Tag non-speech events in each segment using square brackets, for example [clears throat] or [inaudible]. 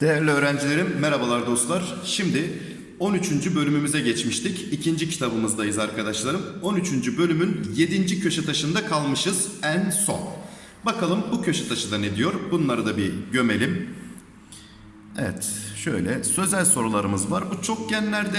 Değerli öğrencilerim, merhabalar dostlar. Şimdi 13. bölümümüze geçmiştik. İkinci kitabımızdayız arkadaşlarım. 13. bölümün 7. köşe taşında kalmışız en son. Bakalım bu köşe taşı da ne diyor? Bunları da bir gömelim. Evet, şöyle sözel sorularımız var. Bu çokgenlerde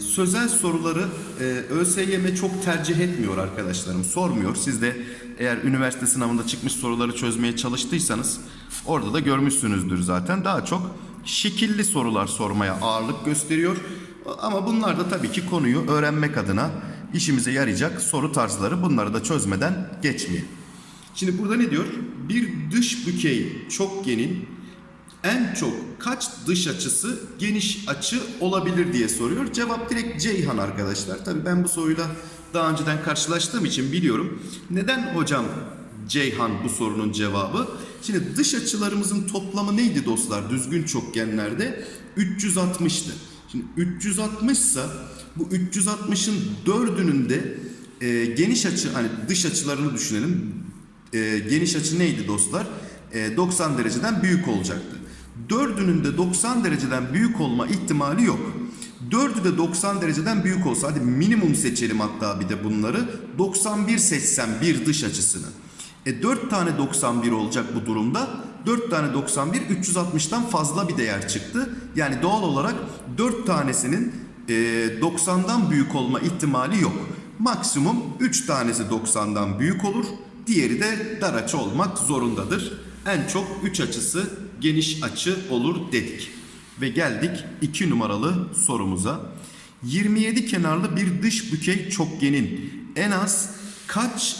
sözel soruları e, ÖSYM çok tercih etmiyor arkadaşlarım. Sormuyor. Siz de eğer üniversite sınavında çıkmış soruları çözmeye çalıştıysanız orada da görmüşsünüzdür zaten. Daha çok şekilli sorular sormaya ağırlık gösteriyor. Ama bunlar da tabii ki konuyu öğrenmek adına işimize yarayacak soru tarzları bunları da çözmeden geçmeyelim. Şimdi burada ne diyor? Bir dış bükey çokgenin en çok kaç dış açısı geniş açı olabilir diye soruyor. Cevap direkt Ceyhan arkadaşlar. Tabii ben bu soruyla daha önceden karşılaştığım için biliyorum. Neden hocam Ceyhan bu sorunun cevabı? Şimdi dış açılarımızın toplamı neydi dostlar düzgün çokgenlerde? 360'tı. Şimdi 360 ise bu 360'ın dördünün de e, geniş açı hani dış açılarını düşünelim. E, geniş açı neydi dostlar? E, 90 dereceden büyük olacaktı. Dördünün de 90 dereceden büyük olma ihtimali yok. Dördü de 90 dereceden büyük olsa hadi minimum seçelim hatta bir de bunları. 91 seçsem bir dış açısını. E 4 tane 91 olacak bu durumda. 4 tane 91 360'tan fazla bir değer çıktı. Yani doğal olarak 4 tanesinin e, 90'dan büyük olma ihtimali yok. Maksimum 3 tanesi 90'dan büyük olur. Diğeri de dar açı olmak zorundadır. En çok 3 açısı geniş açı olur dedik. Ve geldik 2 numaralı sorumuza. 27 kenarlı bir dış bükey çokgenin en az kaç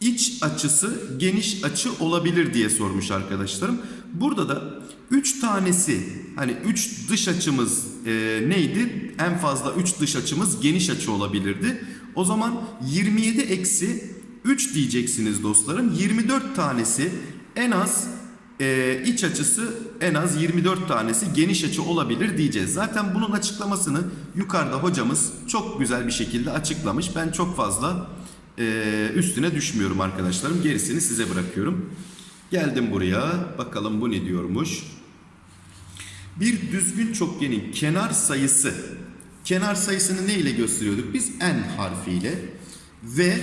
iç açısı geniş açı olabilir diye sormuş arkadaşlarım. Burada da 3 tanesi hani 3 dış açımız e, neydi? En fazla 3 dış açımız geniş açı olabilirdi. O zaman 27 eksi 3 diyeceksiniz dostlarım. 24 tanesi en az e, iç açısı en az 24 tanesi geniş açı olabilir diyeceğiz. Zaten bunun açıklamasını yukarıda hocamız çok güzel bir şekilde açıklamış. Ben çok fazla e, üstüne düşmüyorum arkadaşlarım. Gerisini size bırakıyorum. Geldim buraya. Bakalım bu ne diyormuş. Bir düzgün çokgenin kenar sayısı. Kenar sayısını ne ile gösteriyorduk? Biz n harfiyle ve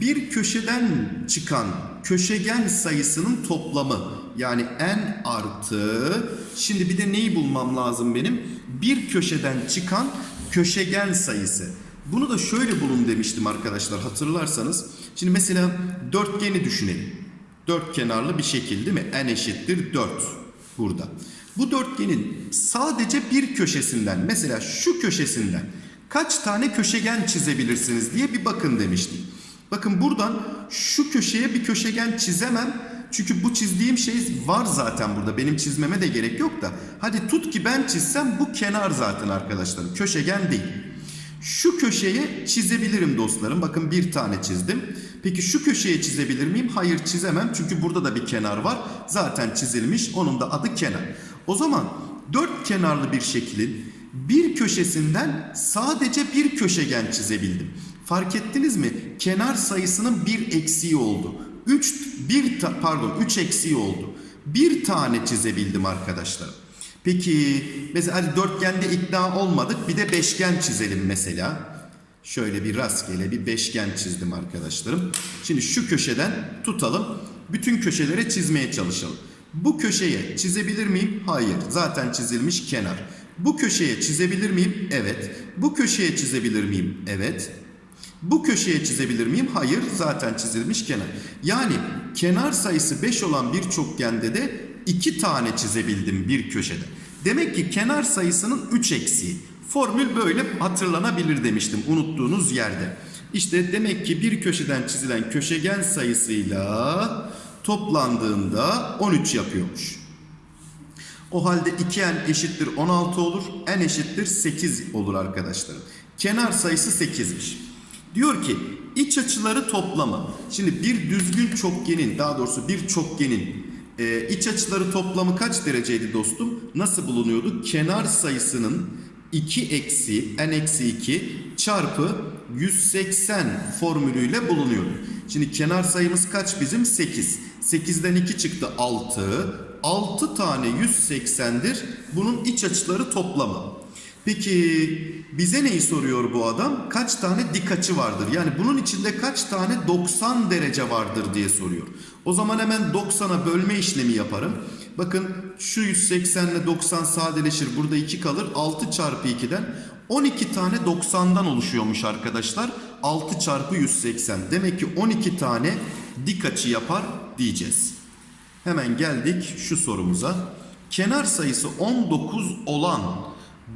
bir köşeden çıkan köşegen sayısının toplamı yani n artı şimdi bir de neyi bulmam lazım benim? Bir köşeden çıkan köşegen sayısı. Bunu da şöyle bulun demiştim arkadaşlar hatırlarsanız. Şimdi mesela dörtgeni düşünelim. Dört kenarlı bir şekil değil mi? N eşittir 4 burada. Bu dörtgenin sadece bir köşesinden mesela şu köşesinden kaç tane köşegen çizebilirsiniz diye bir bakın demiştim. Bakın buradan şu köşeye bir köşegen çizemem. Çünkü bu çizdiğim şey var zaten burada. Benim çizmeme de gerek yok da. Hadi tut ki ben çizsem bu kenar zaten arkadaşlarım. Köşegen değil. Şu köşeye çizebilirim dostlarım. Bakın bir tane çizdim. Peki şu köşeye çizebilir miyim? Hayır çizemem. Çünkü burada da bir kenar var. Zaten çizilmiş. Onun da adı kenar. O zaman dört kenarlı bir şeklin bir köşesinden sadece bir köşegen çizebildim. Fark ettiniz mi? Kenar sayısının bir eksiği oldu. 3 bir pardon 3 eksiği oldu. Bir tane çizebildim arkadaşlar. Peki mesela hadi dörtgende ikna olmadık. Bir de beşgen çizelim mesela. Şöyle bir rastgele bir beşgen çizdim arkadaşlarım. Şimdi şu köşeden tutalım. Bütün köşelere çizmeye çalışalım. Bu köşeye çizebilir miyim? Hayır. Zaten çizilmiş kenar. Bu köşeye çizebilir miyim? Evet. Bu köşeye çizebilir miyim? Evet. Bu köşeye çizebilir miyim? Hayır. Zaten çizilmiş kenar. Yani kenar sayısı 5 olan bir çokgende de 2 tane çizebildim bir köşede. Demek ki kenar sayısının 3 eksiği. Formül böyle hatırlanabilir demiştim unuttuğunuz yerde. İşte demek ki bir köşeden çizilen köşegen sayısıyla toplandığında 13 yapıyormuş. O halde 2n eşittir 16 olur. n eşittir 8 olur arkadaşlarım. Kenar sayısı 8'miş. Diyor ki iç açıları toplamı. Şimdi bir düzgün çokgenin daha doğrusu bir çokgenin e, iç açıları toplamı kaç dereceydi dostum? Nasıl bulunuyordu? Kenar sayısının 2 eksi n eksi 2 çarpı 180 formülüyle bulunuyordu. Şimdi kenar sayımız kaç bizim? 8. 8'den 2 çıktı 6. 6 tane 180'dir. Bunun iç açıları toplamı. Peki bize neyi soruyor bu adam? Kaç tane dik açı vardır? Yani bunun içinde kaç tane 90 derece vardır diye soruyor. O zaman hemen 90'a bölme işlemi yaparım. Bakın şu 180 ile 90 sadeleşir. Burada 2 kalır. 6 çarpı 2'den 12 tane 90'dan oluşuyormuş arkadaşlar. 6 çarpı 180. Demek ki 12 tane dik açı yapar diyeceğiz. Hemen geldik şu sorumuza. Kenar sayısı 19 olan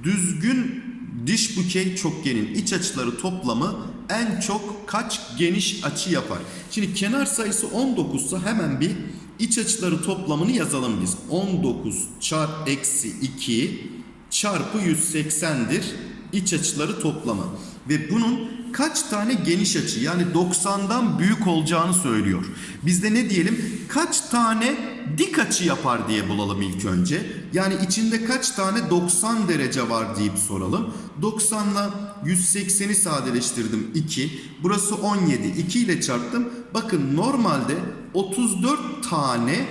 düzgün diş bükey çokgenin iç açıları toplamı en çok kaç geniş açı yapar? Şimdi kenar sayısı 19 ise hemen bir iç açıları toplamını yazalım biz. 19 çarp eksi 2 çarpı 180'dir iç açıları toplamı. Ve bunun kaç tane geniş açı yani 90'dan büyük olacağını söylüyor. Biz de ne diyelim? Kaç tane dik açı yapar diye bulalım ilk önce. Yani içinde kaç tane 90 derece var deyip soralım. 90 ile 180'i sadeleştirdim 2. Burası 17. 2 ile çarptım. Bakın normalde 34 tane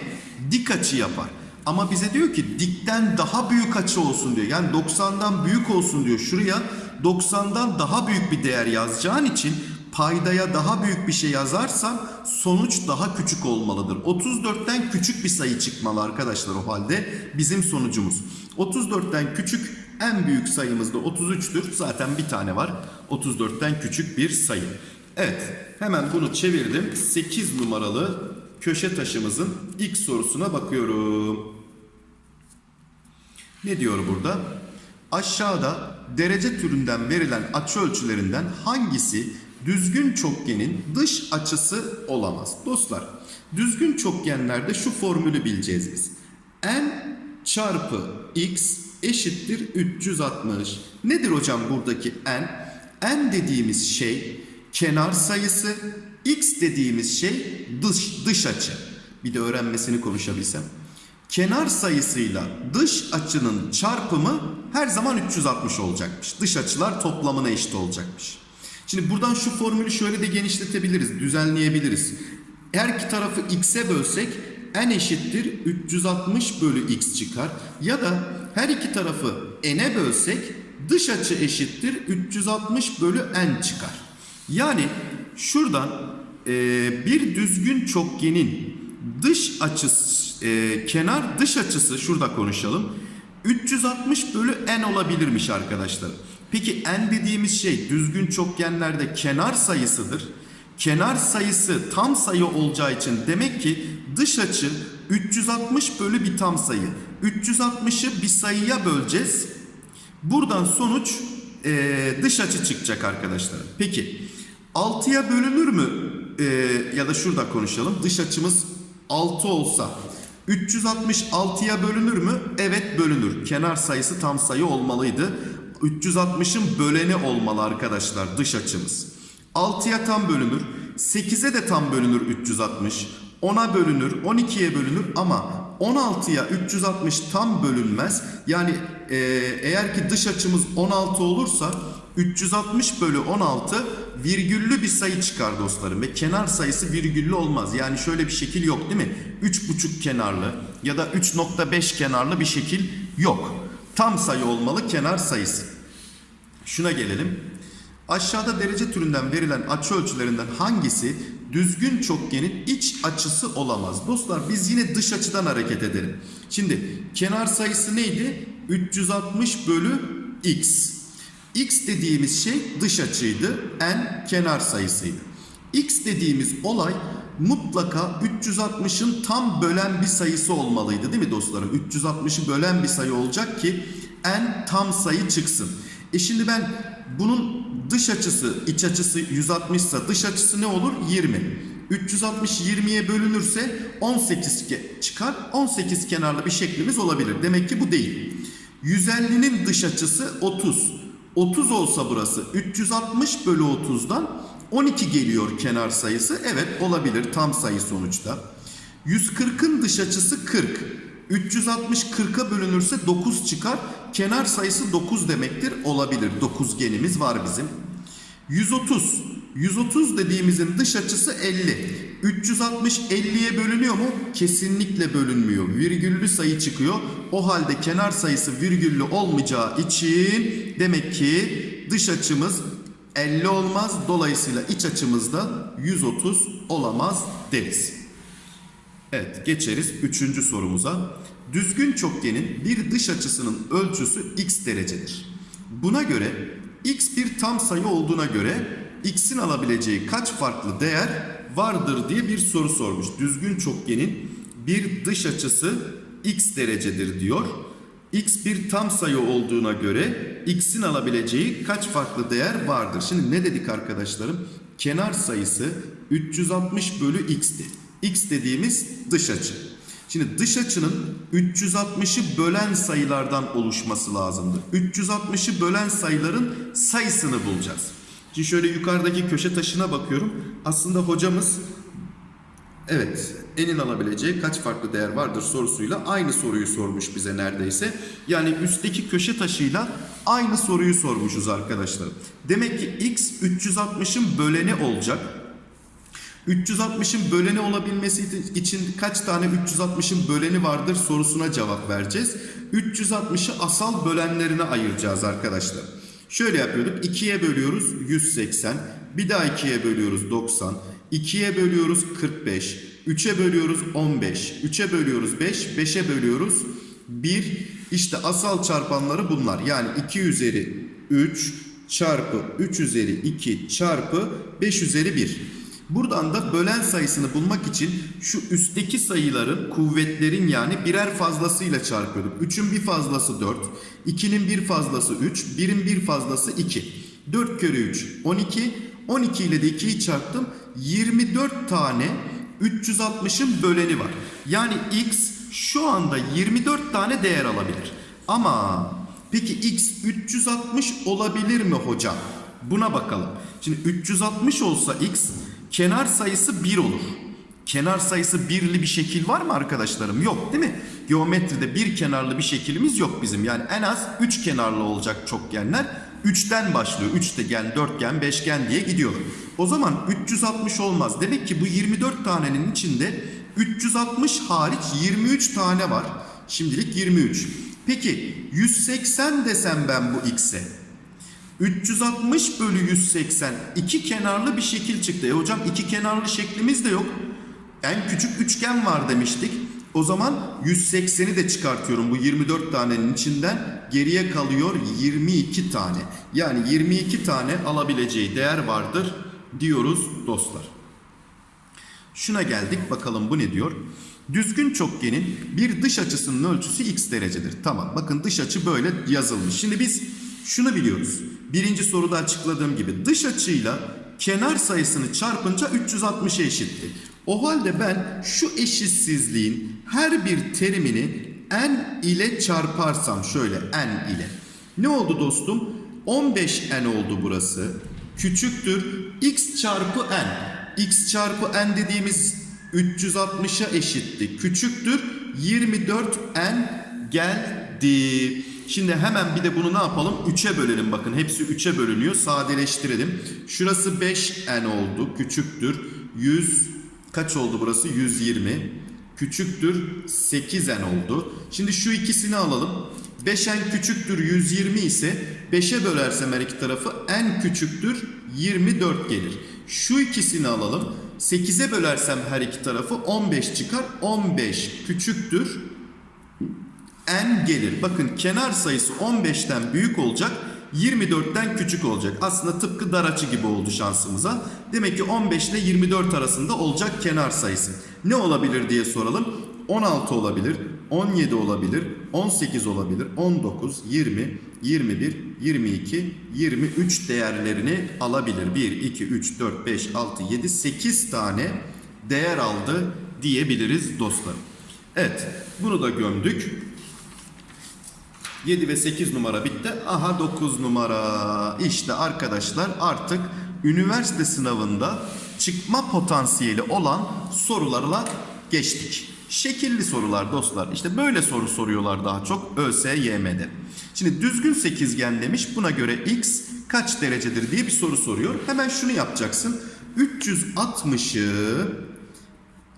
dik açı yapar. Ama bize diyor ki dikten daha büyük açı olsun diyor. Yani 90'dan büyük olsun diyor. Şuraya 90'dan daha büyük bir değer yazacağın için paydaya daha büyük bir şey yazarsam sonuç daha küçük olmalıdır. 34'ten küçük bir sayı çıkmalı arkadaşlar o halde bizim sonucumuz. 34'ten küçük en büyük sayımız da 33'tür. Zaten bir tane var. 34'ten küçük bir sayı. Evet hemen bunu çevirdim. 8 numaralı köşe taşımızın ilk sorusuna bakıyorum. Ne diyor burada? Aşağıda derece türünden verilen açı ölçülerinden hangisi düzgün çokgenin dış açısı olamaz? Dostlar, düzgün çokgenlerde şu formülü bileceğiz biz. n çarpı x eşittir 360. Nedir hocam buradaki n? n dediğimiz şey kenar sayısı, x dediğimiz şey dış dış açı. Bir de öğrenmesini konuşabilsem. Kenar sayısıyla dış açının çarpımı her zaman 360 olacakmış. Dış açılar toplamına eşit olacakmış. Şimdi buradan şu formülü şöyle de genişletebiliriz, düzenleyebiliriz. Her iki tarafı x'e bölsek n eşittir 360 bölü x çıkar. Ya da her iki tarafı n'e bölsek dış açı eşittir 360 bölü n çıkar. Yani şuradan e, bir düzgün çokgenin dış açısı, e, kenar dış açısı şurada konuşalım. 360 bölü n olabilirmiş arkadaşlar. Peki n dediğimiz şey düzgün çokgenlerde kenar sayısıdır. Kenar sayısı tam sayı olacağı için demek ki dış açı 360 bölü bir tam sayı. 360'ı bir sayıya böleceğiz. Buradan sonuç e, dış açı çıkacak arkadaşlar. Peki 6'ya bölünür mü? E, ya da şurada konuşalım. Dış açımız 6 olsa 366'ya bölünür mü? Evet bölünür. Kenar sayısı tam sayı olmalıydı. 360'ın böleni olmalı arkadaşlar dış açımız. 6'ya tam bölünür. 8'e de tam bölünür 360. 10'a bölünür, 12'ye bölünür ama 16'ya 360 tam bölünmez. Yani eğer ki dış açımız 16 olursa 360 bölü 16 virgüllü bir sayı çıkar dostlarım. Ve kenar sayısı virgüllü olmaz. Yani şöyle bir şekil yok değil mi? 3,5 kenarlı ya da 3.5 kenarlı bir şekil yok. Tam sayı olmalı kenar sayısı. Şuna gelelim. Aşağıda derece türünden verilen açı ölçülerinden hangisi düzgün çokgenin iç açısı olamaz? Dostlar biz yine dış açıdan hareket edelim. Şimdi kenar sayısı neydi? 360 bölü x. x dediğimiz şey dış açıydı. n kenar sayısıydı. x dediğimiz olay mutlaka 360'ın tam bölen bir sayısı olmalıydı değil mi dostlarım? 360'ı bölen bir sayı olacak ki n tam sayı çıksın. E şimdi ben bunun dış açısı, iç açısı 160 ise dış açısı ne olur? 20. 360 20'ye bölünürse 18 çıkar. 18 kenarlı bir şeklimiz olabilir. Demek ki bu değil. 150'nin dış açısı 30. 30 olsa burası 360 bölü 30'dan 12 geliyor kenar sayısı. Evet olabilir tam sayı sonuçta. 140'ın dış açısı 40. 360 40'a bölünürse 9 çıkar. Kenar sayısı 9 demektir. Olabilir. 9 genimiz var bizim. 130 130 dediğimizin dış açısı 50. 360 50'ye bölünüyor mu? Kesinlikle bölünmüyor. Virgüllü sayı çıkıyor. O halde kenar sayısı virgüllü olmayacağı için demek ki dış açımız 50 olmaz. Dolayısıyla iç açımız da 130 olamaz deriz. Evet geçeriz üçüncü sorumuza. Düzgün çokgenin bir dış açısının ölçüsü x derecedir. Buna göre x bir tam sayı olduğuna göre x'in alabileceği kaç farklı değer vardır diye bir soru sormuş. Düzgün çokgenin bir dış açısı x derecedir diyor. x bir tam sayı olduğuna göre x'in alabileceği kaç farklı değer vardır? Şimdi ne dedik arkadaşlarım? Kenar sayısı 360 bölü x'ti. X dediğimiz dış açı. Şimdi dış açının 360'ı bölen sayılardan oluşması lazımdı. 360'ı bölen sayıların sayısını bulacağız. Şimdi şöyle yukarıdaki köşe taşına bakıyorum. Aslında hocamız evet enin alabileceği kaç farklı değer vardır sorusuyla aynı soruyu sormuş bize neredeyse. Yani üstteki köşe taşıyla aynı soruyu sormuşuz arkadaşlar. Demek ki x 360'ın böleni olacak. 360'ın böleni olabilmesi için kaç tane 360'ın böleni vardır sorusuna cevap vereceğiz. 360'ı asal bölenlerine ayıracağız arkadaşlar. Şöyle yapıyorduk. 2'ye bölüyoruz 180. Bir daha 2'ye bölüyoruz 90. 2'ye bölüyoruz 45. 3'e bölüyoruz 15. 3'e bölüyoruz 5. 5'e bölüyoruz 1. İşte asal çarpanları bunlar. Yani 2 üzeri 3 çarpı 3 üzeri 2 çarpı 5 üzeri 1. Buradan da bölen sayısını bulmak için şu üstteki sayıların kuvvetlerin yani birer fazlasıyla çarpıyorduk. 3'ün bir fazlası 4, 2'nin bir fazlası 3, 1'in bir fazlası 2. 4 kere 3 12, 12 ile de 2'yi çarptım. 24 tane 360'ın böleni var. Yani x şu anda 24 tane değer alabilir. Ama peki x 360 olabilir mi hocam? Buna bakalım. Şimdi 360 olsa x kenar sayısı 1 olur. Kenar sayısı birli bir şekil var mı arkadaşlarım? Yok değil mi? Geometride bir kenarlı bir şekilimiz yok bizim. Yani en az 3 kenarlı olacak çokgenler. 3'ten başlıyor. Üçgen, dörtgen, beşgen diye gidiyor. O zaman 360 olmaz. Demek ki bu 24 tanenin içinde 360 hariç 23 tane var. Şimdilik 23. Peki 180 desem ben bu x'e. 360 bölü 180 iki kenarlı bir şekil çıktı. E hocam iki kenarlı şeklimiz de yok. En küçük üçgen var demiştik. O zaman 180'i de çıkartıyorum bu 24 tanenin içinden. Geriye kalıyor 22 tane. Yani 22 tane alabileceği değer vardır diyoruz dostlar. Şuna geldik bakalım bu ne diyor? Düzgün çokgenin bir dış açısının ölçüsü x derecedir. Tamam bakın dış açı böyle yazılmış. Şimdi biz şunu biliyoruz. Birinci soruda açıkladığım gibi dış açıyla kenar sayısını çarpınca 360'a eşitti. O halde ben şu eşitsizliğin her bir terimini n ile çarparsam şöyle n ile. Ne oldu dostum? 15n oldu burası. Küçüktür x çarpı n. x çarpı n dediğimiz 360'a eşitti. Küçüktür 24n geldi. Şimdi hemen bir de bunu ne yapalım? 3'e bölelim bakın. Hepsi 3'e bölünüyor. Sadeleştirelim. Şurası 5n oldu. Küçüktür. 100 kaç oldu burası? 120. Küçüktür 8n oldu. Şimdi şu ikisini alalım. 5n küçüktür 120 ise 5'e bölersem her iki tarafı n küçüktür 24 gelir. Şu ikisini alalım. 8'e bölersem her iki tarafı 15 çıkar. 15 küçüktür n gelir. Bakın kenar sayısı 15'ten büyük olacak. 24'ten küçük olacak. Aslında tıpkı dar açı gibi oldu şansımıza. Demek ki 15 ile 24 arasında olacak kenar sayısı. Ne olabilir diye soralım. 16 olabilir, 17 olabilir, 18 olabilir, 19, 20, 21, 22, 23 değerlerini alabilir. 1, 2, 3, 4, 5, 6, 7, 8 tane değer aldı diyebiliriz dostlarım. Evet bunu da gömdük. 7 ve 8 numara bitti. Aha 9 numara. İşte arkadaşlar artık üniversite sınavında çıkma potansiyeli olan sorularla geçtik. Şekilli sorular dostlar. İşte böyle soru soruyorlar daha çok ÖSYM'de. Şimdi düzgün sekizgen demiş. Buna göre x kaç derecedir diye bir soru soruyor. Hemen şunu yapacaksın. 360'ı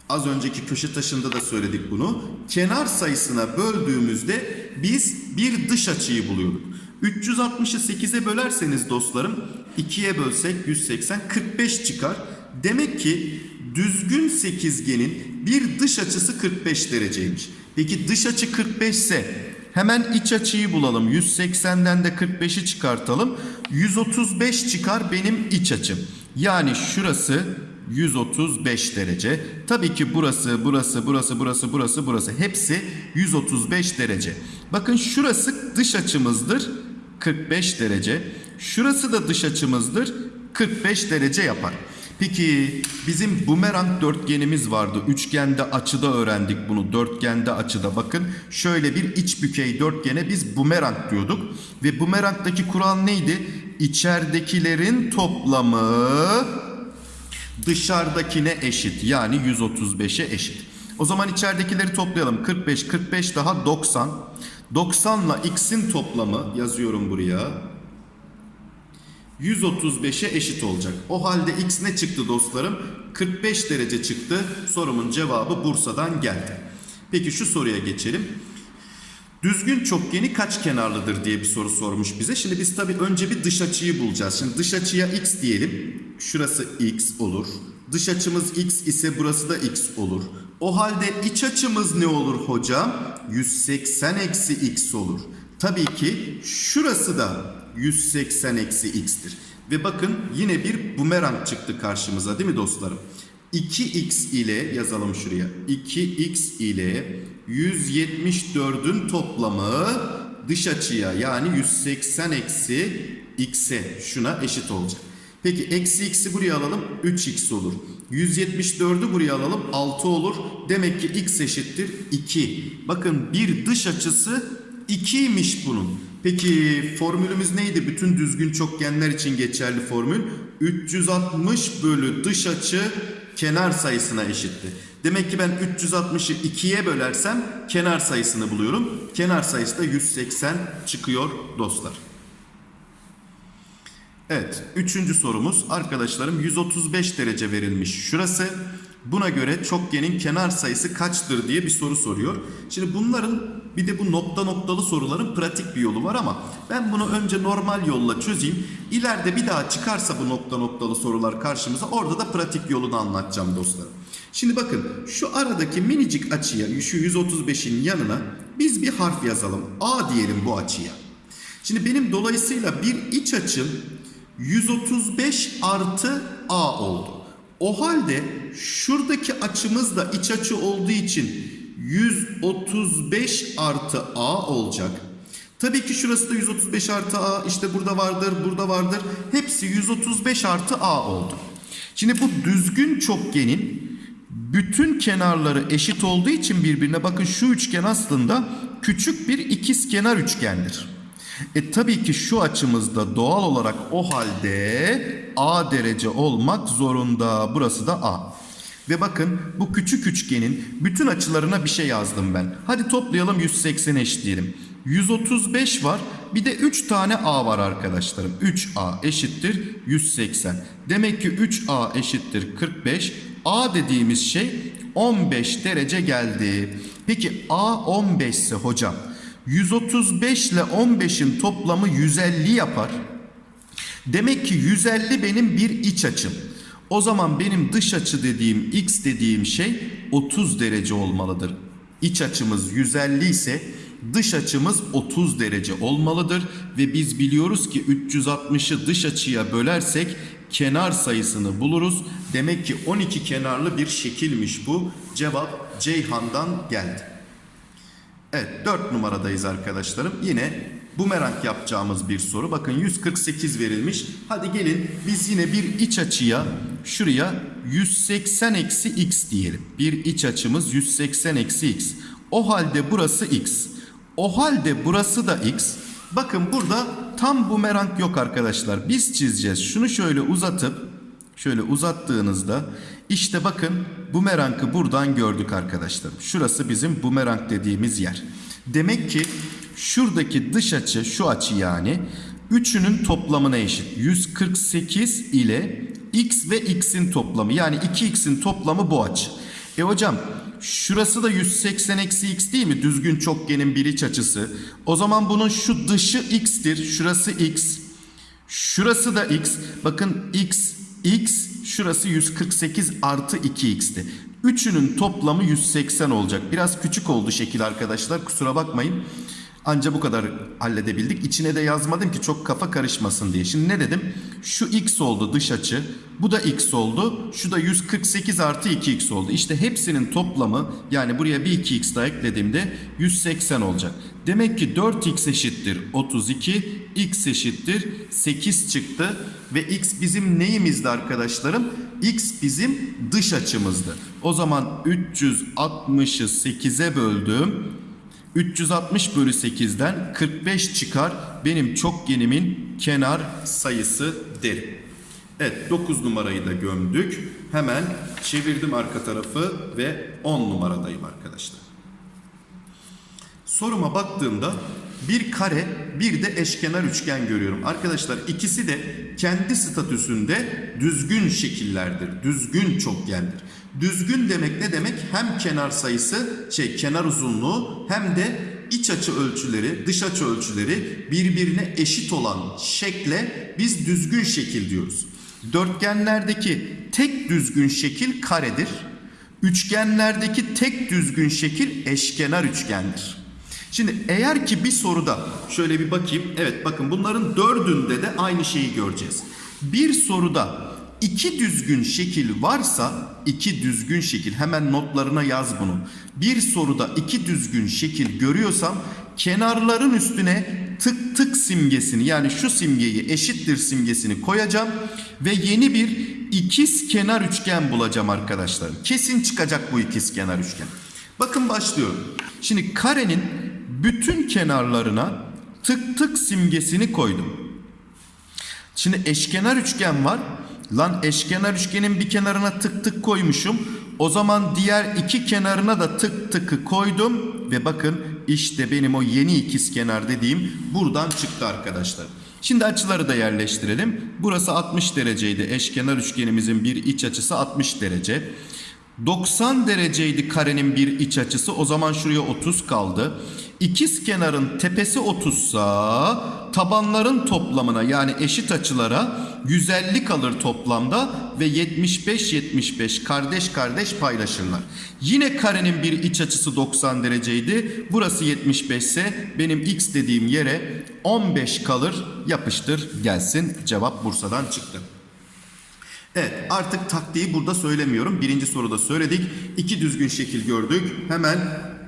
Az önceki köşe taşında da söyledik bunu. Kenar sayısına böldüğümüzde biz bir dış açıyı buluyorduk. 360'ı 8'e bölerseniz dostlarım 2'ye bölsek 180 45 çıkar. Demek ki düzgün sekizgenin bir dış açısı 45 dereceymiş. Peki dış açı 45 ise hemen iç açıyı bulalım. 180'den de 45'i çıkartalım. 135 çıkar benim iç açım. Yani şurası 135 derece. Tabii ki burası, burası, burası, burası, burası, burası hepsi 135 derece. Bakın şurası dış açımızdır 45 derece. Şurası da dış açımızdır 45 derece yapar. Peki bizim bumerang dörtgenimiz vardı. Üçgende açıda öğrendik bunu. Dörtgende açıda bakın. Şöyle bir iç bükey dörtgene biz bumerang diyorduk. Ve bumerangdaki kural neydi? İçeridekilerin toplamı dışarıdakine eşit. Yani 135'e eşit. O zaman içeridekileri toplayalım. 45, 45 daha 90. 90 ile x'in toplamı yazıyorum buraya. 135'e eşit olacak. O halde x ne çıktı dostlarım? 45 derece çıktı. Sorumun cevabı Bursa'dan geldi. Peki şu soruya geçelim. Düzgün çokgeni kaç kenarlıdır diye bir soru sormuş bize. Şimdi biz tabii önce bir dış açıyı bulacağız. Şimdi dış açıya x diyelim. Şurası x olur. Dış açımız x ise burası da x olur. O halde iç açımız ne olur hocam? 180 eksi x olur. Tabii ki şurası da 180 eksi x'tir. Ve bakın yine bir bumerang çıktı karşımıza değil mi dostlarım? 2x ile yazalım şuraya. 2x ile 174'ün toplamı dış açıya yani 180 eksi x'e şuna eşit olacak. Peki eksi x'i buraya alalım 3x olur. 174'ü buraya alalım 6 olur. Demek ki x eşittir 2. Bakın bir dış açısı 2'ymiş bunun. Peki formülümüz neydi? Bütün düzgün çokgenler için geçerli formül. 360 bölü dış açı kenar sayısına eşitti. Demek ki ben 360'ı 2'ye bölersem kenar sayısını buluyorum. Kenar sayısı da 180 çıkıyor dostlar. Evet, üçüncü sorumuz arkadaşlarım 135 derece verilmiş şurası. Buna göre çokgenin kenar sayısı kaçtır diye bir soru soruyor. Şimdi bunların bir de bu nokta noktalı soruların pratik bir yolu var ama ben bunu önce normal yolla çözeyim. İleride bir daha çıkarsa bu nokta noktalı sorular karşımıza orada da pratik yolunu anlatacağım dostlar. Şimdi bakın şu aradaki minicik açıya şu 135'in yanına biz bir harf yazalım. A diyelim bu açıya. Şimdi benim dolayısıyla bir iç açım 135 artı A oldu. O halde şuradaki açımız da iç açı olduğu için 135 artı A olacak. Tabii ki şurası da 135 artı A işte burada vardır burada vardır. Hepsi 135 artı A oldu. Şimdi bu düzgün çokgenin bütün kenarları eşit olduğu için birbirine bakın şu üçgen aslında küçük bir ikizkenar üçgendir. E tabii ki şu açımızda doğal olarak o halde A derece olmak zorunda. Burası da A. Ve bakın bu küçük üçgenin bütün açılarına bir şey yazdım ben. Hadi toplayalım 180 eşitleyelim. 135 var. Bir de 3 tane A var arkadaşlarım. 3A eşittir 180. Demek ki 3A eşittir 45. A dediğimiz şey 15 derece geldi. Peki A 15 ise hocam 135 ile 15'in toplamı 150 yapar. Demek ki 150 benim bir iç açım. O zaman benim dış açı dediğim x dediğim şey 30 derece olmalıdır. İç açımız 150 ise dış açımız 30 derece olmalıdır ve biz biliyoruz ki 360'ı dış açıya bölersek kenar sayısını buluruz. Demek ki 12 kenarlı bir şekilmiş bu. Cevap Ceyhan'dan geldi. Evet 4 numaradayız arkadaşlarım. Yine bumerang yapacağımız bir soru. Bakın 148 verilmiş. Hadi gelin biz yine bir iç açıya şuraya 180 eksi x diyelim. Bir iç açımız 180 eksi x. O halde burası x. O halde burası da x. Bakın burada tam bumerang yok arkadaşlar. Biz çizeceğiz. Şunu şöyle uzatıp Şöyle uzattığınızda işte bakın bumerangı buradan gördük arkadaşlar. Şurası bizim bumerang dediğimiz yer. Demek ki şuradaki dış açı şu açı yani Üçünün toplamına eşit. 148 ile x ve x'in toplamı. Yani 2x'in toplamı bu açı. E hocam şurası da 180 eksi x değil mi? Düzgün çokgenin bir iç açısı. O zaman bunun şu dışı x'tir. Şurası x. Şurası da x. Bakın x, x, şurası 148 artı 2x'ti. Üçünün toplamı 180 olacak. Biraz küçük oldu şekil arkadaşlar. Kusura bakmayın. Anca bu kadar halledebildik. İçine de yazmadım ki çok kafa karışmasın diye. Şimdi ne dedim? Şu x oldu dış açı. Bu da x oldu. Şu da 148 artı 2x oldu. İşte hepsinin toplamı yani buraya bir 2x daha eklediğimde 180 olacak. Demek ki 4x eşittir 32, x eşittir 8 çıktı. Ve x bizim neyimizdi arkadaşlarım? x bizim dış açımızdı. O zaman 360'ı 8'e böldüm. 360 bölü 8'den 45 çıkar. Benim çokgenimin kenar sayısı derim. Evet 9 numarayı da gömdük. Hemen çevirdim arka tarafı ve 10 numaradayım arkadaşlar. Soruma baktığımda bir kare bir de eşkenar üçgen görüyorum. Arkadaşlar ikisi de kendi statüsünde düzgün şekillerdir. Düzgün çokgendir. Düzgün demek ne demek? Hem kenar sayısı, şey kenar uzunluğu hem de iç açı ölçüleri, dış açı ölçüleri birbirine eşit olan şekle biz düzgün şekil diyoruz. Dörtgenlerdeki tek düzgün şekil karedir. Üçgenlerdeki tek düzgün şekil eşkenar üçgendir. Şimdi eğer ki bir soruda şöyle bir bakayım. Evet bakın bunların dördünde de aynı şeyi göreceğiz. Bir soruda iki düzgün şekil varsa iki düzgün şekil hemen notlarına yaz bunu. Bir soruda iki düzgün şekil görüyorsam kenarların üstüne tık tık simgesini yani şu simgeyi eşittir simgesini koyacağım ve yeni bir ikiz kenar üçgen bulacağım arkadaşlar. Kesin çıkacak bu ikiz kenar üçgen. Bakın başlıyorum. Şimdi karenin bütün kenarlarına tık tık simgesini koydum. Şimdi eşkenar üçgen var. Lan eşkenar üçgenin bir kenarına tık tık koymuşum. O zaman diğer iki kenarına da tık tıkı koydum. Ve bakın işte benim o yeni ikizkenar dediğim buradan çıktı arkadaşlar. Şimdi açıları da yerleştirelim. Burası 60 dereceydi. Eşkenar üçgenimizin bir iç açısı 60 derece. 90 dereceydi karenin bir iç açısı. O zaman şuraya 30 kaldı. İkiz kenarın tepesi 30 sa tabanların toplamına yani eşit açılara 150 kalır toplamda ve 75 75 kardeş kardeş paylaşırlar. Yine karenin bir iç açısı 90 dereceydi. Burası 75 ise benim x dediğim yere 15 kalır. Yapıştır gelsin. Cevap Bursa'dan çıktı. Evet artık taktiği burada söylemiyorum. Birinci soruda söyledik. İki düzgün şekil gördük. Hemen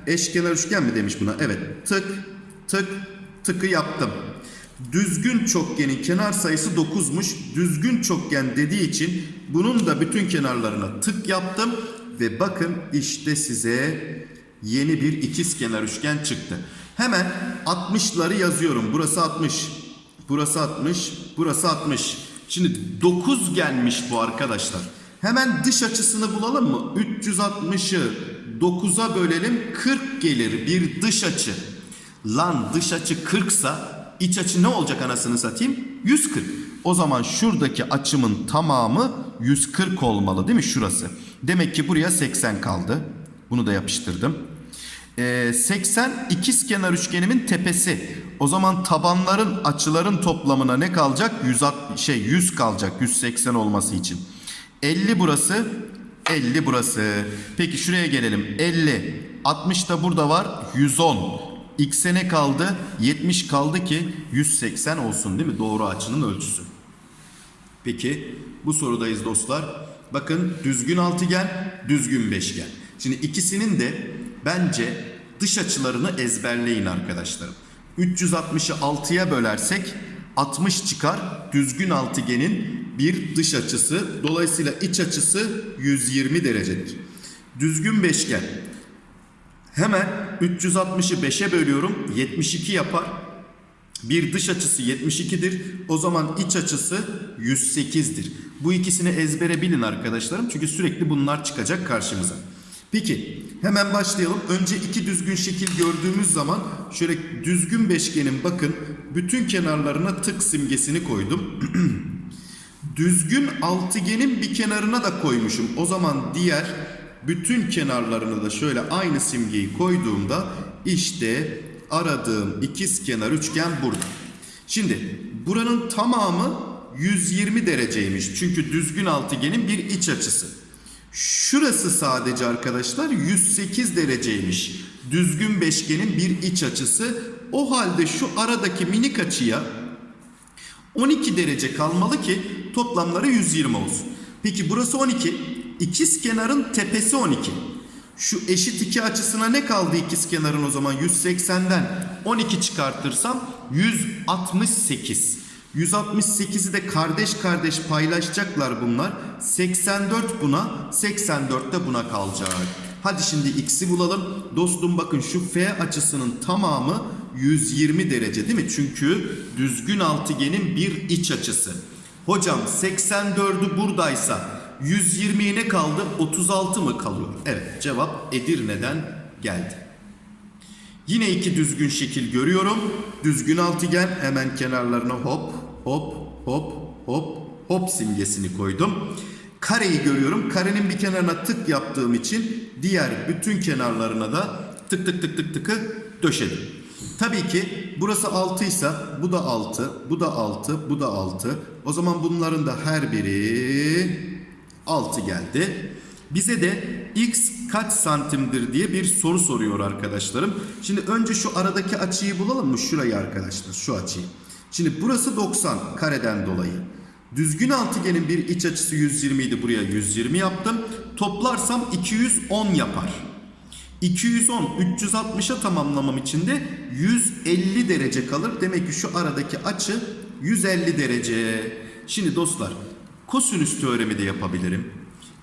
eşkenar üçgen mi demiş buna? Evet tık tık tıkı yaptım. Düzgün çokgenin kenar sayısı 9'muş. Düzgün çokgen dediği için bunun da bütün kenarlarına tık yaptım. Ve bakın işte size yeni bir ikiz kenar üçgen çıktı. Hemen 60'ları yazıyorum. Burası 60. Burası 60. Burası 60. Şimdi 9 gelmiş bu arkadaşlar. Hemen dış açısını bulalım mı? 360'ı 9'a bölelim 40 gelir bir dış açı. Lan dış açı 40 sa iç açı ne olacak anasını satayım? 140. O zaman şuradaki açımın tamamı 140 olmalı değil mi şurası? Demek ki buraya 80 kaldı. Bunu da yapıştırdım. Ee, 80 ikiz kenar üçgenimin tepesi. O zaman tabanların açıların toplamına ne kalacak? 160 şey 100 kalacak 180 olması için. 50 burası, 50 burası. Peki şuraya gelelim. 50, 60 da burada var. 110. X'e ne kaldı? 70 kaldı ki 180 olsun değil mi? Doğru açının ölçüsü. Peki bu sorudayız dostlar. Bakın düzgün altıgen, düzgün beşgen. Şimdi ikisinin de bence dış açılarını ezberleyin arkadaşlarım. 360'ı 6'ya bölersek 60 çıkar. Düzgün altıgenin bir dış açısı. Dolayısıyla iç açısı 120 derecedir. Düzgün beşgen. Hemen 360'ı 5'e bölüyorum. 72 yapar. Bir dış açısı 72'dir. O zaman iç açısı 108'dir. Bu ikisini ezbere bilin arkadaşlarım. Çünkü sürekli bunlar çıkacak karşımıza. Peki hemen başlayalım. Önce iki düzgün şekil gördüğümüz zaman şöyle düzgün beşgenin bakın Bütün kenarlarına tık simgesini koydum. [clears throat] Düzgün altıgenin bir kenarına da koymuşum. O zaman diğer bütün kenarlarına da şöyle aynı simgeyi koyduğumda işte aradığım ikiz kenar üçgen burada. Şimdi buranın tamamı 120 dereceymiş. Çünkü düzgün altıgenin bir iç açısı. Şurası sadece arkadaşlar 108 dereceymiş. Düzgün beşgenin bir iç açısı. O halde şu aradaki minik açıya 12 derece kalmalı ki toplamları 120 olsun. Peki burası 12. İkiz kenarın tepesi 12. Şu eşit iki açısına ne kaldı ikiz kenarın o zaman? 180'den 12 çıkartırsam 168. 168'i de kardeş kardeş paylaşacaklar bunlar. 84 buna, 84 de buna kalacak. Hadi şimdi x'i bulalım. Dostum bakın şu f açısının tamamı 120 derece değil mi? Çünkü düzgün altıgenin bir iç açısı. Hocam 84'ü buradaysa 120'ye ne kaldı? 36 mı kalıyor? Evet cevap Edirne'den geldi. Yine iki düzgün şekil görüyorum. Düzgün altıgen hemen kenarlarına hop hop hop hop hop simgesini koydum. Kareyi görüyorum. Karenin bir kenarına tık yaptığım için diğer bütün kenarlarına da tık tık tık tık tıkı döşedim. Tabii ki burası 6 ise bu da 6, bu da 6, bu da 6. O zaman bunların da her biri 6 geldi. Bize de x kaç santimdir diye bir soru soruyor arkadaşlarım. Şimdi önce şu aradaki açıyı bulalım mı? Şurayı arkadaşlar şu açıyı. Şimdi burası 90 kareden dolayı. Düzgün altıgenin bir iç açısı 120 idi buraya 120 yaptım. Toplarsam 210 yapar. 210 360'a tamamlamam için de 150 derece kalır. Demek ki şu aradaki açı 150 derece. Şimdi dostlar kosinüs teoremi de yapabilirim.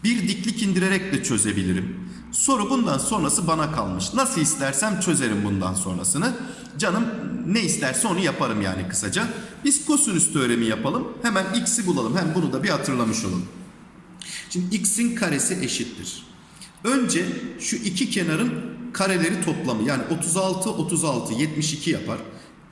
Bir diklik indirerek de çözebilirim. Soru bundan sonrası bana kalmış. Nasıl istersem çözerim bundan sonrasını. Canım ne isterse onu yaparım yani kısaca. Biz kosinüs teoremi yapalım. Hemen x'i bulalım. Hem bunu da bir hatırlamış olalım. Şimdi x'in karesi eşittir. Önce şu iki kenarın kareleri toplamı yani 36 36 72 yapar.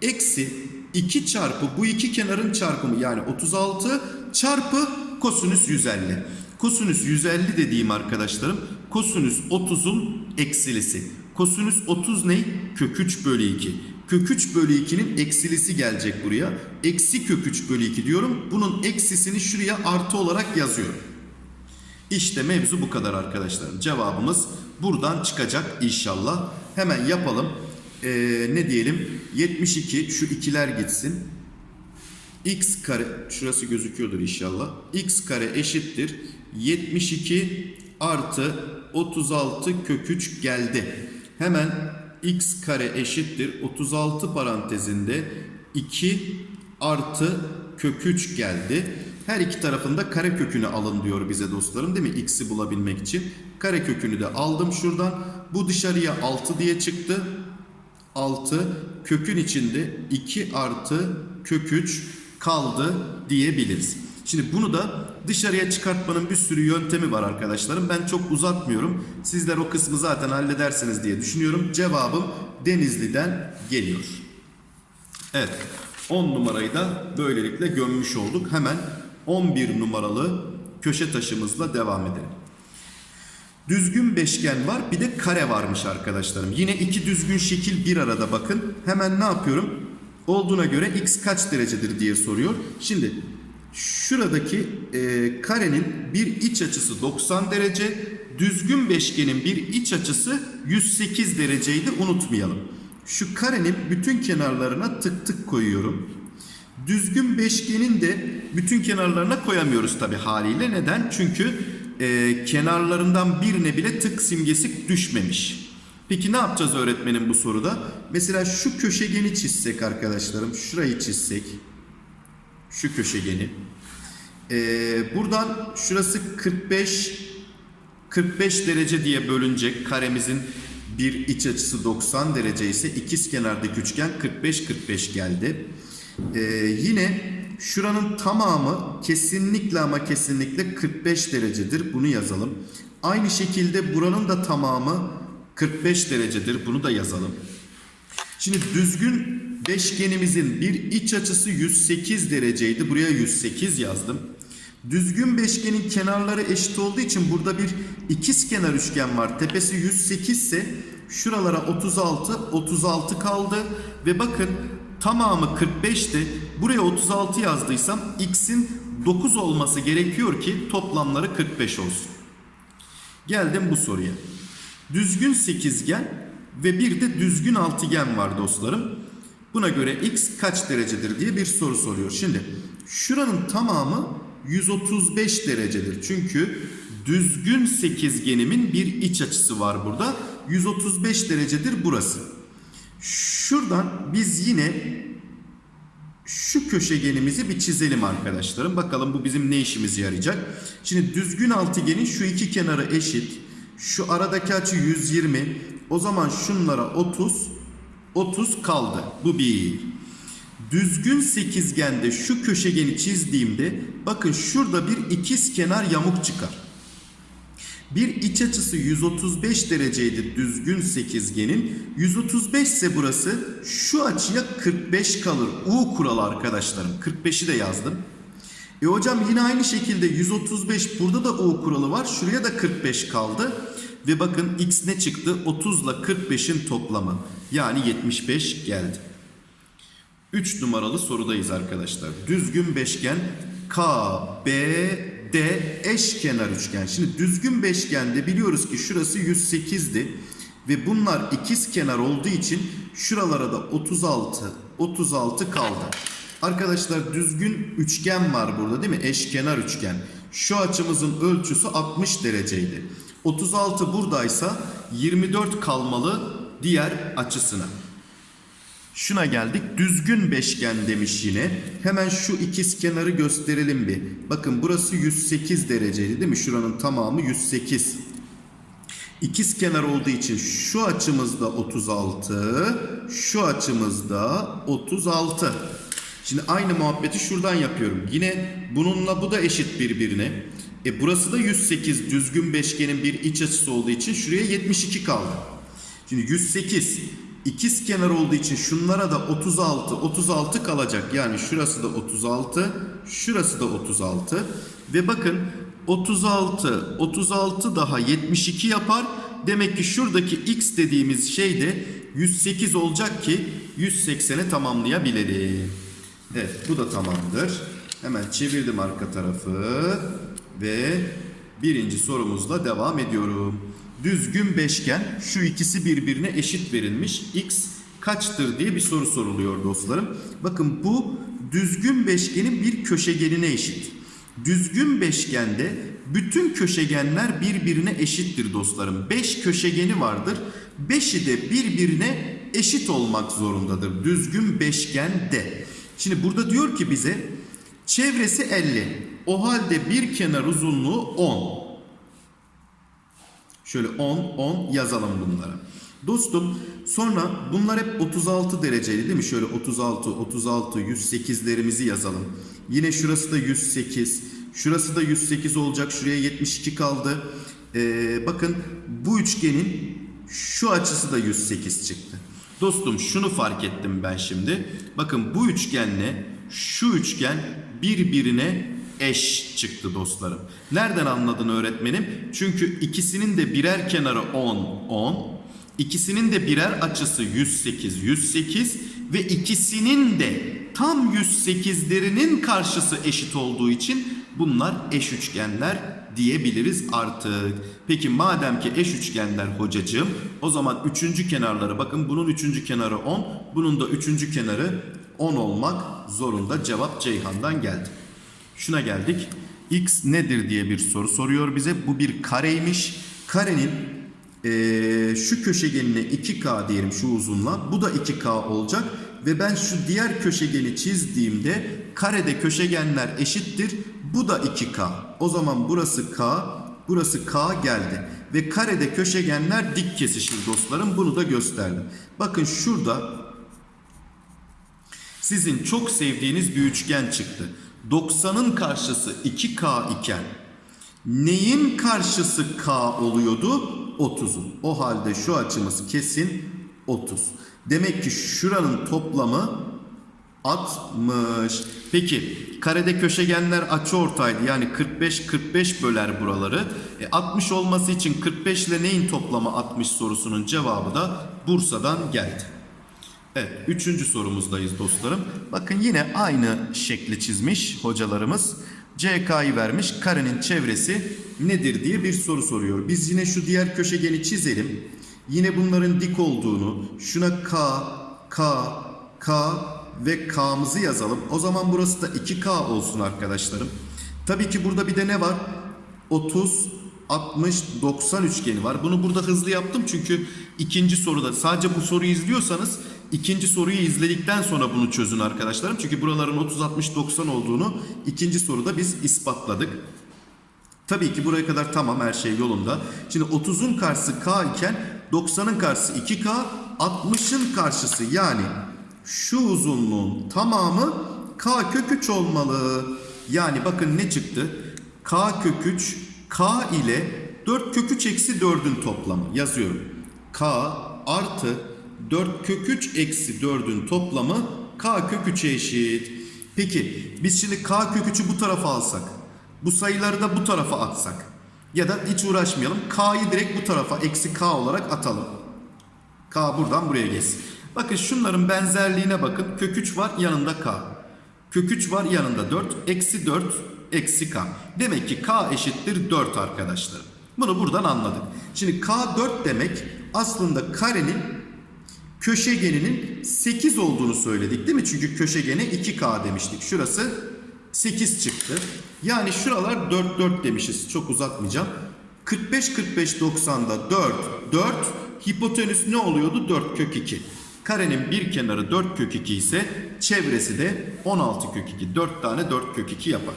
Eksi 2 çarpı bu iki kenarın çarpımı yani 36 çarpı kosinüs 150. Kosinüs 150 dediğim arkadaşlarım kosinüs 30'un eksilisi. Kosinüs 30 ne? Kök 3 bölü 2. Kök 3 bölü 2'nin eksilisi gelecek buraya. Eksi kök 3 bölü 2 diyorum. Bunun eksisini şuraya artı olarak yazıyorum. İşte mevzu bu kadar arkadaşlarım. Cevabımız buradan çıkacak inşallah. Hemen yapalım. Ee, ne diyelim? 72 şu ikiler gitsin. x kare şurası gözüküyordur inşallah. x kare eşittir. 72 artı 36 kök 3 geldi. Hemen x kare eşittir. 36 parantezinde 2 artı kök 3 geldi. Her iki tarafında kare kökünü alın diyor bize dostlarım değil mi? X'i bulabilmek için. Kare kökünü de aldım şuradan. Bu dışarıya 6 diye çıktı. 6 kökün içinde 2 artı kök 3 kaldı diyebiliriz. Şimdi bunu da dışarıya çıkartmanın bir sürü yöntemi var arkadaşlarım. Ben çok uzatmıyorum. Sizler o kısmı zaten halledersiniz diye düşünüyorum. Cevabım Denizli'den geliyor. Evet. 10 numarayı da böylelikle gömmüş olduk. Hemen 11 numaralı köşe taşımızla devam edelim. Düzgün beşgen var bir de kare varmış arkadaşlarım. Yine iki düzgün şekil bir arada bakın. Hemen ne yapıyorum? Olduğuna göre x kaç derecedir diye soruyor. Şimdi şuradaki e, karenin bir iç açısı 90 derece. Düzgün beşgenin bir iç açısı 108 dereceydi unutmayalım. Şu karenin bütün kenarlarına tık tık koyuyorum. Düzgün beşgenin de bütün kenarlarına koyamıyoruz tabi haliyle. Neden? Çünkü e, kenarlarından birine bile tık simgesi düşmemiş. Peki ne yapacağız öğretmenim bu soruda? Mesela şu köşegeni çizsek arkadaşlarım. Şurayı çizsek. Şu köşegeni. E, buradan şurası 45 45 derece diye bölünecek karemizin bir iç açısı 90 derece ise ikiz kenardaki üçgen 45-45 geldi. Ee, yine şuranın tamamı kesinlikle ama kesinlikle 45 derecedir. Bunu yazalım. Aynı şekilde buranın da tamamı 45 derecedir. Bunu da yazalım. Şimdi düzgün beşgenimizin bir iç açısı 108 dereceydi. Buraya 108 yazdım. Düzgün beşgenin kenarları eşit olduğu için burada bir ikiz kenar üçgen var. Tepesi 108 ise şuralara 36, 36 kaldı. Ve bakın tamamı 45'ti. Buraya 36 yazdıysam x'in 9 olması gerekiyor ki toplamları 45 olsun. Geldim bu soruya. Düzgün sekizgen ve bir de düzgün altıgen var dostlarım. Buna göre x kaç derecedir diye bir soru soruyor. Şimdi şuranın tamamı 135 derecedir. Çünkü düzgün sekizgenimin bir iç açısı var burada. 135 derecedir burası. Şuradan biz yine şu köşegenimizi bir çizelim arkadaşlarım. Bakalım bu bizim ne işimize yarayacak. Şimdi düzgün altıgenin şu iki kenarı eşit. Şu aradaki açı 120. O zaman şunlara 30, 30 kaldı. Bu bir. Düzgün sekizgende şu köşegeni çizdiğimde bakın şurada bir ikiz kenar yamuk çıkar. Bir iç açısı 135 dereceydi düzgün sekizgenin. 135 ise burası şu açıya 45 kalır. U kuralı arkadaşlarım. 45'i de yazdım. E hocam yine aynı şekilde 135 burada da U kuralı var. Şuraya da 45 kaldı. Ve bakın x ne çıktı? 30 ile 45'in toplamı. Yani 75 geldi. 3 numaralı sorudayız arkadaşlar. Düzgün beşgen K, B, D eşkenar üçgen. Şimdi düzgün beşgende biliyoruz ki şurası 108'di. Ve bunlar ikiz kenar olduğu için şuralara da 36, 36 kaldı. Arkadaşlar düzgün üçgen var burada değil mi? Eşkenar üçgen. Şu açımızın ölçüsü 60 dereceydi. 36 buradaysa 24 kalmalı diğer açısına. Şuna geldik. Düzgün beşgen demiş yine. Hemen şu ikiz kenarı gösterelim bir. Bakın burası 108 dereceydi değil mi? Şuranın tamamı 108. İkiz kenar olduğu için şu açımızda 36, şu açımızda 36. Şimdi aynı muhabbeti şuradan yapıyorum. Yine bununla bu da eşit birbirine. E burası da 108 düzgün beşgenin bir iç açısı olduğu için şuraya 72 kaldı. Şimdi 108 ikiz kenar olduğu için şunlara da 36 36 kalacak. Yani şurası da 36, şurası da 36 ve bakın 36 36 daha 72 yapar. Demek ki şuradaki x dediğimiz şey de 108 olacak ki 180'e tamamlayabilelim. Evet bu da tamamdır. Hemen çevirdim arka tarafı ve birinci sorumuzla devam ediyorum. Düzgün beşgen şu ikisi birbirine eşit verilmiş. X kaçtır diye bir soru soruluyor dostlarım. Bakın bu düzgün beşgenin bir köşegenine eşit. Düzgün beşgende bütün köşegenler birbirine eşittir dostlarım. 5 köşegeni vardır. 5'i de birbirine eşit olmak zorundadır. Düzgün beşgende. Şimdi burada diyor ki bize çevresi 50. O halde bir kenar uzunluğu 10. Şöyle 10, 10 yazalım bunlara. Dostum sonra bunlar hep 36 dereceli değil mi? Şöyle 36, 36, 108'lerimizi yazalım. Yine şurası da 108. Şurası da 108 olacak. Şuraya 72 kaldı. Ee, bakın bu üçgenin şu açısı da 108 çıktı. Dostum şunu fark ettim ben şimdi. Bakın bu üçgenle şu üçgen birbirine eş çıktı dostlarım. Nereden anladın öğretmenim? Çünkü ikisinin de birer kenarı 10, 10. İkisinin de birer açısı 108, 108 ve ikisinin de tam 108'lerinin karşısı eşit olduğu için bunlar eş üçgenler diyebiliriz artık. Peki madem ki eş üçgenler hocacığım o zaman üçüncü kenarları bakın bunun üçüncü kenarı 10 bunun da üçüncü kenarı 10 olmak zorunda cevap Ceyhan'dan geldi. Şuna geldik. X nedir diye bir soru soruyor bize. Bu bir kareymiş. Karenin eee, şu köşegenine 2K diyelim şu uzunluğa. Bu da 2K olacak. Ve ben şu diğer köşegeni çizdiğimde karede köşegenler eşittir. Bu da 2K. O zaman burası K, burası K geldi. Ve karede köşegenler dik kesişir dostlarım. Bunu da gösterdim. Bakın şurada sizin çok sevdiğiniz bir üçgen çıktı. 90'ın karşısı 2K iken neyin karşısı K oluyordu? 30'un. O halde şu açımız kesin 30. Demek ki şuranın toplamı 60. Peki karede köşegenler açıortaydı. Yani 45 45 böler buraları. E, 60 olması için 45 ile neyin toplamı 60 sorusunun cevabı da Bursa'dan geldi. Evet, üçüncü sorumuzdayız dostlarım. Bakın yine aynı şekli çizmiş hocalarımız. CK'yı vermiş, karenin çevresi nedir diye bir soru soruyor. Biz yine şu diğer köşegeni çizelim. Yine bunların dik olduğunu, şuna K, K, K ve K'mızı yazalım. O zaman burası da 2K olsun arkadaşlarım. Tabii ki burada bir de ne var? 30, 60, 90 üçgeni var. Bunu burada hızlı yaptım çünkü ikinci soruda sadece bu soruyu izliyorsanız ikinci soruyu izledikten sonra bunu çözün arkadaşlarım. Çünkü buraların 30, 60, 90 olduğunu ikinci soruda biz ispatladık. Tabii ki buraya kadar tamam her şey yolunda. Şimdi 30'un karşısı K iken 90'ın karşısı 2K, 60'ın karşısı yani şu uzunluğun tamamı K kök 3 olmalı. Yani bakın ne çıktı? K kök 3 K ile 4 kök 3 eksi 4'ün toplamı yazıyorum. K artı 4 kök 3 eksi 4'ün toplamı K kök 3'e eşit. Peki biz şimdi K kök 3'ü bu tarafa alsak. Bu sayıları da bu tarafa atsak. Ya da hiç uğraşmayalım. K'yı direkt bu tarafa eksi K olarak atalım. K buradan buraya geçsin. Bakın şunların benzerliğine bakın. Kök 3 var yanında K. Kök 3 var yanında 4. Eksi 4 eksi K. Demek ki K eşittir 4 arkadaşlar. Bunu buradan anladık. Şimdi K 4 demek aslında karenin köşegeninin 8 olduğunu söyledik değil mi? Çünkü köşegene 2K demiştik. Şurası 8 çıktı. Yani şuralar 4 4 demişiz. Çok uzatmayacağım. 45 45 90'da 4 4 hipotenüs ne oluyordu? 4 kök 2. Karenin bir kenarı 4 kök 2 ise çevresi de 16 kök 2. 4 tane 4 kök 2 yapar.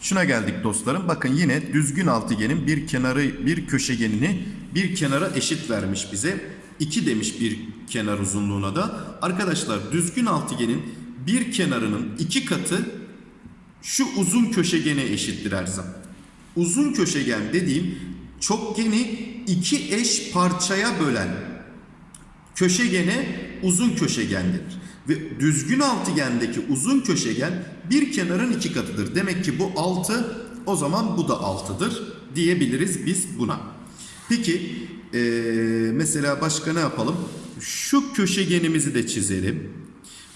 Şuna geldik dostlarım. Bakın yine düzgün altıgenin bir kenarı bir köşegenini bir kenara eşit vermiş bize. 2 demiş bir kenar uzunluğuna da. Arkadaşlar düzgün altıgenin bir kenarının iki katı şu uzun köşegene eşittir her zaman. Uzun köşegen dediğim çokgeni iki eş parçaya bölen köşegene uzun köşegen denir. Ve düzgün altıgendeki uzun köşegen bir kenarın iki katıdır. Demek ki bu 6 o zaman bu da 6'dır diyebiliriz biz buna. Peki eee, mesela başka ne yapalım? Şu köşegenimizi de çizelim.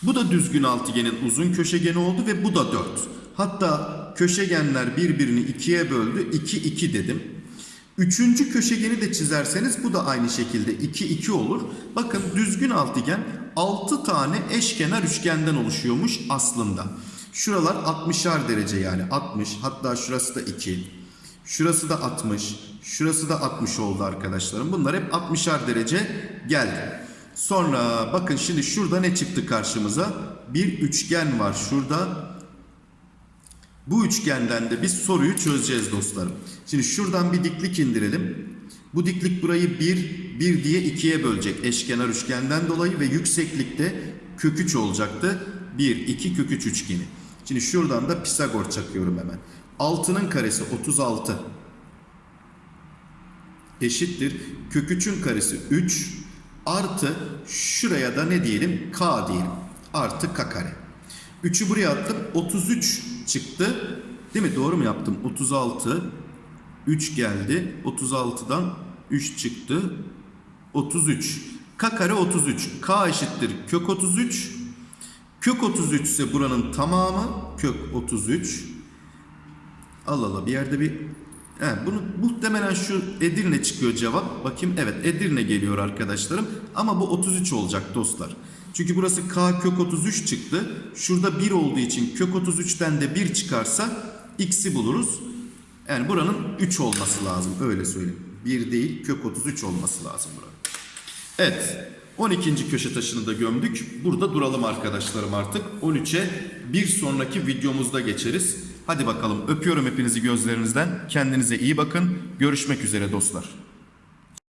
Bu da düzgün altıgenin uzun köşegeni oldu ve bu da 4. Hatta köşegenler birbirini ikiye böldü. 2 2 dedim. Üçüncü köşegeni de çizerseniz bu da aynı şekilde 2 2 olur. Bakın düzgün altıgen 6 tane eşkenar üçgenden oluşuyormuş aslında. Şuralar 60'ar derece yani 60 hatta şurası da 2. Şurası da 60. Şurası da 60 oldu arkadaşlarım. Bunlar hep 60'ar derece geldi. Sonra bakın şimdi şurada ne çıktı karşımıza? Bir üçgen var şurada. Bu üçgenden de biz soruyu çözeceğiz dostlarım. Şimdi şuradan bir diklik indirelim. Bu diklik burayı 1, 1 diye 2'ye bölecek eşkenar üçgenden dolayı ve yükseklikte kök 3 olacaktı. 1, 2 kök 3 üçgeni. Şimdi şuradan da Pisagor çakıyorum hemen. 6'nın karesi 36 eşittir. Kök 3'ün karesi 3 artı şuraya da ne diyelim? K diyelim. Artı K kare. 3'ü buraya attım. 33 çıktı. Değil mi? Doğru mu yaptım? 36 3 geldi. 36'dan 3 çıktı. 33. K kare 33. K eşittir kök 33. Kök 33 ise buranın tamamı kök 33. Allah Allah bir yerde bir He, bunu muhtemelen şu Edirne çıkıyor cevap. Bakayım evet Edirne geliyor arkadaşlarım. Ama bu 33 olacak dostlar. Çünkü burası K kök 33 çıktı. Şurada 1 olduğu için kök 33'ten de 1 çıkarsa x'i buluruz. Yani buranın 3 olması lazım öyle söyleyeyim. 1 değil kök 33 olması lazım buranın. Evet 12. köşe taşını da gömdük. Burada duralım arkadaşlarım artık. 13'e bir sonraki videomuzda geçeriz. Hadi bakalım öpüyorum hepinizi gözlerinizden. Kendinize iyi bakın. Görüşmek üzere dostlar.